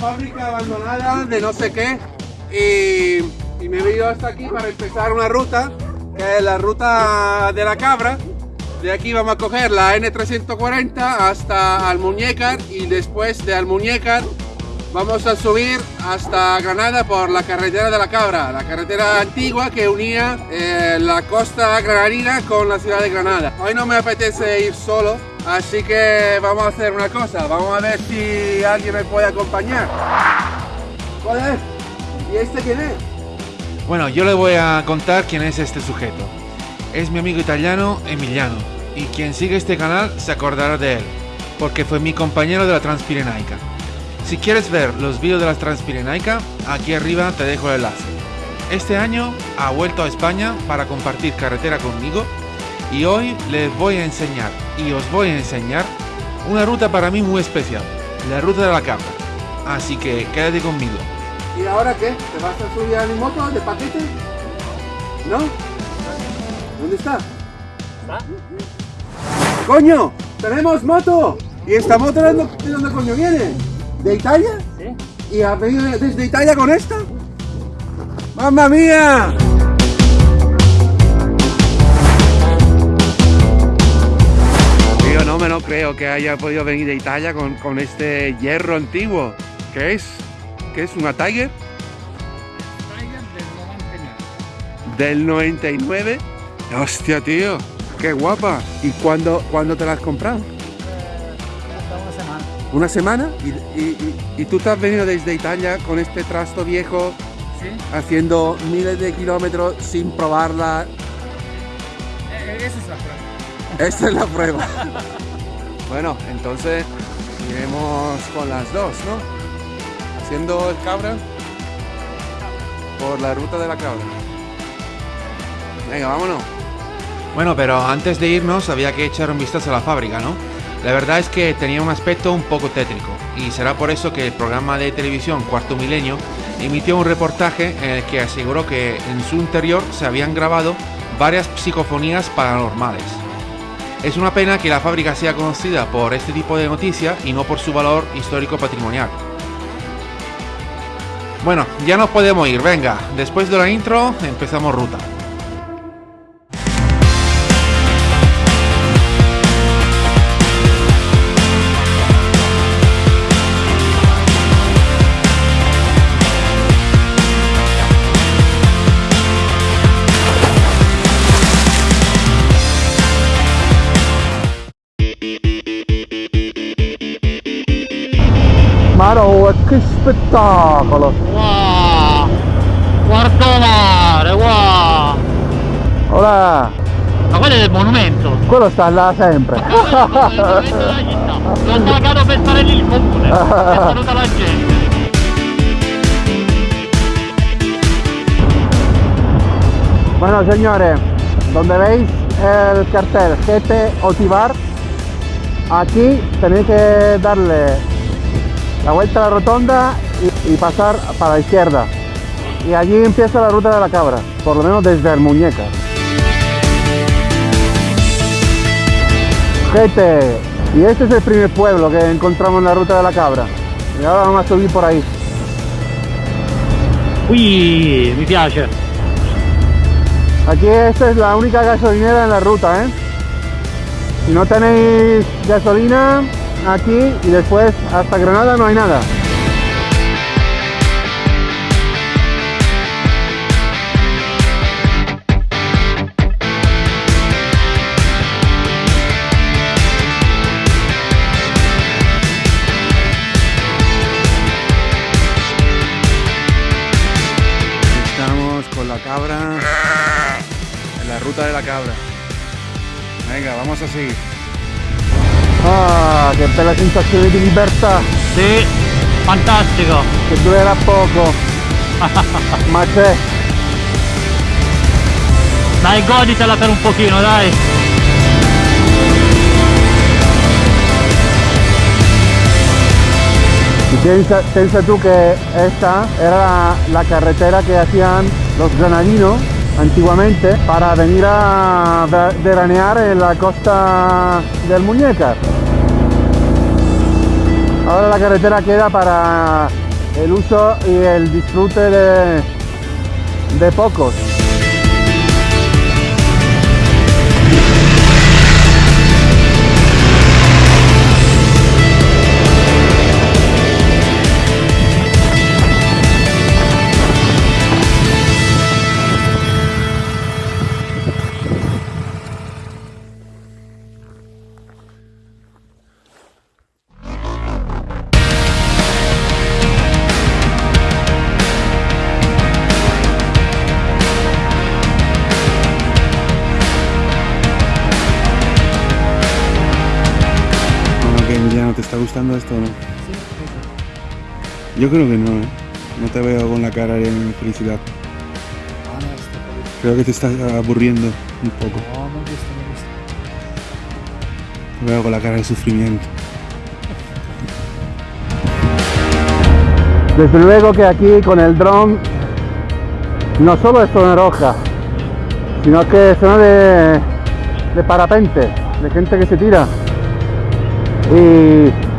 fábrica abandonada de no sé qué y, y me he venido hasta aquí para empezar una ruta que es la ruta de la cabra. De aquí vamos a coger la N340 hasta Almuñécar y después de Almuñécar vamos a subir hasta Granada por la carretera de la Cabra, la carretera antigua que unía eh, la costa granadina con la ciudad de Granada. Hoy no me apetece ir solo, así que vamos a hacer una cosa, vamos a ver si alguien me puede acompañar. ¿Cuál es? ¿Y este quién es? Bueno, yo le voy a contar quién es este sujeto. Es mi amigo italiano Emiliano, y quien sigue este canal se acordará de él, porque fue mi compañero de la Transpirenaica. Si quieres ver los vídeos de la Transpirenaica, aquí arriba te dejo el enlace. Este año ha vuelto a España para compartir carretera conmigo y hoy les voy a enseñar y os voy a enseñar una ruta para mí muy especial, la ruta de la cabra. Así que quédate conmigo. ¿Y ahora qué? ¿Te vas a subir a mi moto de paquete? ¿No? ¿Dónde está? ¡Coño! ¡Tenemos moto! ¿Y esta moto de dónde, de dónde coño viene? ¿De Italia? Sí. ¿Y ha venido desde Italia con esta? ¡Mamma mía! No creo que haya podido venir de Italia con, con este hierro antiguo. ¿Qué es? ¿Qué es? ¿Una Tiger? Tiger del 99. ¿Del 99? Hostia, tío. Qué guapa. ¿Y cuándo, cuándo te la has comprado? Hasta una semana. ¿Una semana? ¿Y, y- y- y tú te has venido desde Italia con este trasto viejo Sí. haciendo miles de kilómetros sin probarla? Eh, esa es la prueba. Esta es la prueba. bueno, entonces iremos con las dos, ¿no? Haciendo el cabra por la ruta de la cabra. Venga, vámonos. Bueno, pero antes de irnos había que echar un vistazo a la fábrica, ¿no? La verdad es que tenía un aspecto un poco tétrico y será por eso que el programa de televisión Cuarto Milenio emitió un reportaje en el que aseguró que en su interior se habían grabado varias psicofonías paranormales. Es una pena que la fábrica sea conocida por este tipo de noticias y no por su valor histórico patrimonial. Bueno, ya nos podemos ir, venga, después de la intro empezamos ruta. Che spettacolo! Wow! Quarto mare, wow! Ora, Ma quello è del monumento. quello sta là sempre. L'ho pagato per fare lì il comune. È venuta la gente. Bueno, señores, donde veis el cartel GT Otivar, aquí tenéis que darle la vuelta a la rotonda y, y pasar para la izquierda. Y allí empieza la ruta de la cabra, por lo menos desde el muñeca. GT, y este es el primer pueblo que encontramos en la ruta de la cabra. Y ahora vamos a subir por ahí. Qui mi piace. Aquí esta es la única gasolinera en la ruta, ¿eh? Si no tenéis gasolina, aquí y después hasta Granada no hay nada. Estamos con la cabra en la ruta de la cabra. Venga, vamos a seguir. Ah, che bella sensazione di libertà Sì, fantastico. che durerà poco. Ma c'è. Dai, goditela per un pochino, dai. Piensa, piensa tú que esta era la, la carretera que hacían los granadinos antiguamente para venir a ve- veranear en la costa del Muñeca. Ahora la carretera queda para el uso y el disfrute de, de pocos. Yo creo que no, ¿eh? No te veo con la cara de felicidad. Creo que te estás aburriendo un poco. No, me gusta, me gusta. Te veo con la cara de sufrimiento. Desde luego que aquí con el dron no solo es zona roja, sino que es zona de, de parapente, de gente que se tira. Y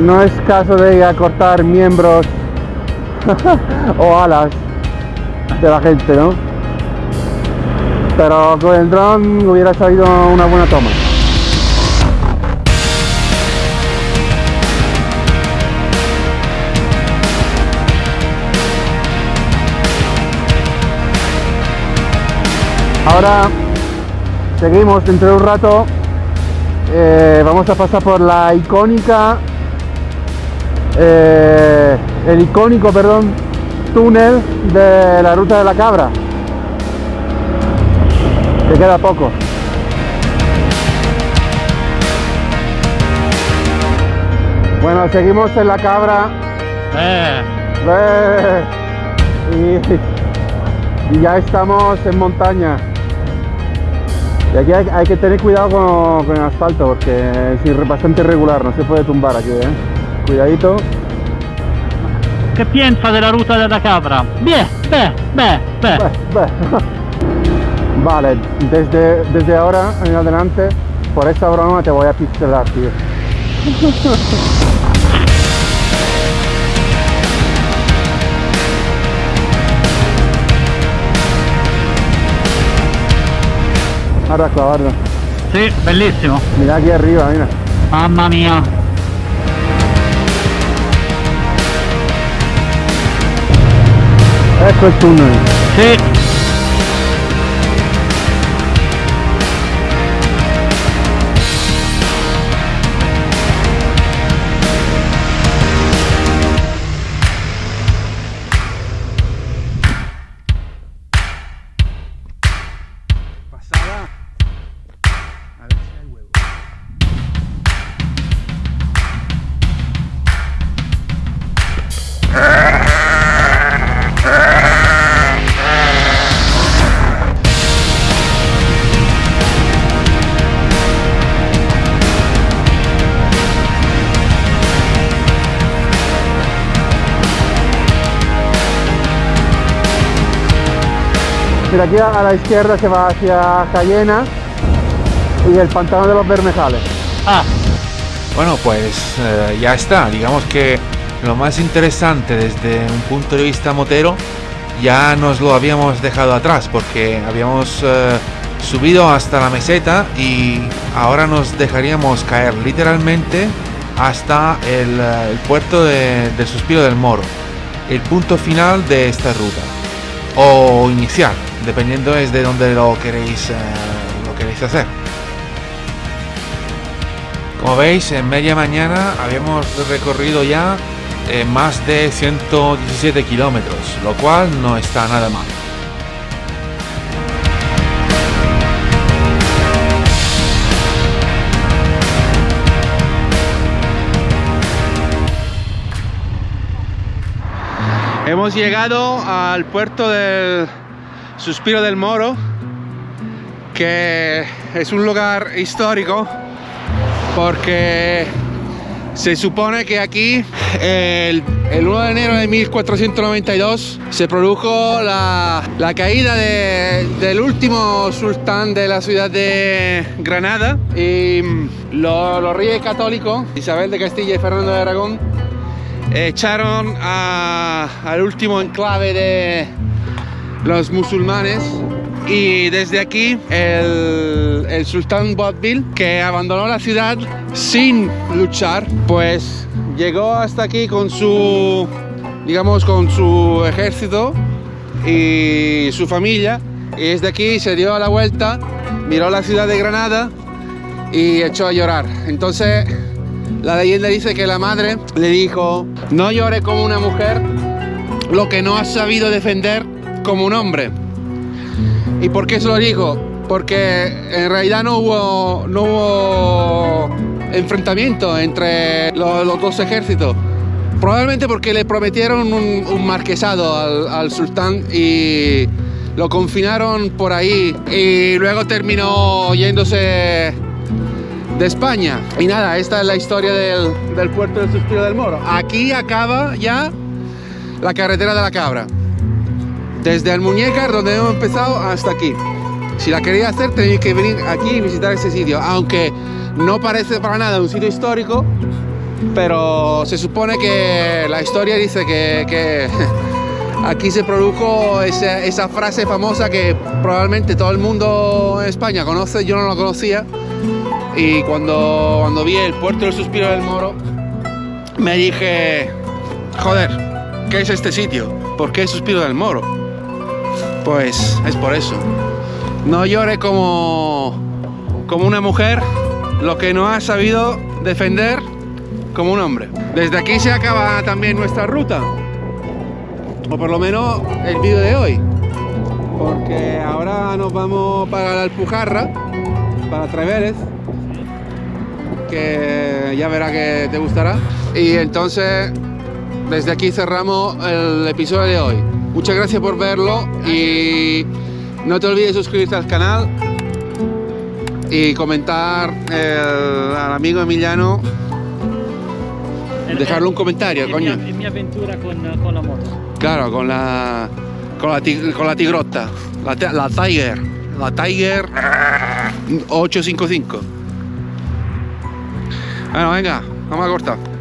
no es caso de cortar miembros o alas de la gente, ¿no? Pero con el dron hubiera salido una buena toma. Ahora seguimos dentro de un rato. eh, vamos a pasar por la icónica, eh, el icónico, perdón, túnel de la ruta de la cabra. Que queda poco. Bueno, seguimos en la cabra. Eh, ¡Eh! Y, y ya estamos en montaña. Y aquí hay, hay que tener cuidado con, con el asfalto porque es bastante irregular, no se puede tumbar aquí, ¿eh? Cuidadito. che piensa della ruta della capra? Beh, beh, beh, beh. Beh, beh. Vale, desde, desde ahora en adelante, por esta broma te voy a pixelar, tío. Ahora clavarlo. Sì, bellissimo. Mira aquí arriba, mira. Mamma mia. Ecco il tunnel. Sì. Mira aquí a la izquierda se va hacia Cayena y el pantano de los Bermejales. Ah, Bueno, pues eh, ya está. Digamos que lo más interesante desde un punto de vista motero ya nos lo habíamos dejado atrás porque habíamos eh, subido hasta la meseta y ahora nos dejaríamos caer literalmente hasta el, eh, puerto de, del Suspiro del Moro, el punto final de esta ruta o inicial, dependiendo es de dónde lo queréis, eh, lo queréis hacer. Como veis, en media mañana habíamos recorrido ya eh, más de 117 kilómetros, lo cual no está nada mal. Hemos llegado al puerto del Suspiro del Moro, que es un lugar histórico porque se supone que aquí el, el 1 de enero de 1492 se produjo la, la caída de- del último sultán de la ciudad de Granada y mm, lo- los reyes católicos, Isabel de Castilla y Fernando de Aragón, echaron a- al último enclave de los musulmanes y desde aquí el, el sultán Bodbil, que abandonó la ciudad sin luchar, pues llegó hasta aquí con su, digamos, con su ejército y su familia. Y desde aquí se dio la vuelta, miró la ciudad de Granada y echó a llorar. Entonces la leyenda dice que la madre le dijo, no llore como una mujer lo que no has sabido defender como un hombre. ¿Y por qué se lo dijo? Porque en realidad no hubo, no hubo enfrentamiento entre lo- los, dos ejércitos. Probablemente porque le prometieron un, un marquesado al, al sultán y lo confinaron por ahí y luego terminó yéndose de España. Y nada, esta es la historia del, del puerto del Suspiro del Moro. Aquí acaba ya la carretera de la cabra. Desde Almuñécar, donde hemos empezado, hasta aquí. Si la queréis hacer, tenéis que venir aquí y visitar ese sitio. Aunque no parece para nada un sitio histórico, pero se supone que la historia dice que, que aquí se produjo esa, esa frase famosa que probablemente todo el mundo en España conoce, yo no la conocía. Y cuando, cuando vi el puerto del suspiro del Moro, me dije, joder, ¿qué es este sitio? ¿Por qué suspiro del Moro? Pues es por eso. No llore como, como una mujer lo que no ha sabido defender como un hombre. Desde aquí se acaba también nuestra ruta. O por lo menos el vídeo de hoy. Porque ahora nos vamos para la Alpujarra, para Treveres. Que ya verá que te gustará. Y entonces desde aquí cerramos el episodio de hoy. Muchas gracias por verlo y no te olvides de suscribirte al canal y comentar el- al amigo Emiliano, dejarle un comentario, coño. Mia, e mia avventura con, con la moto. Claro, con la con la, tig- con la tigrota, la, la Tiger, la Tiger 855. Bueno, venga, vamos a cortar.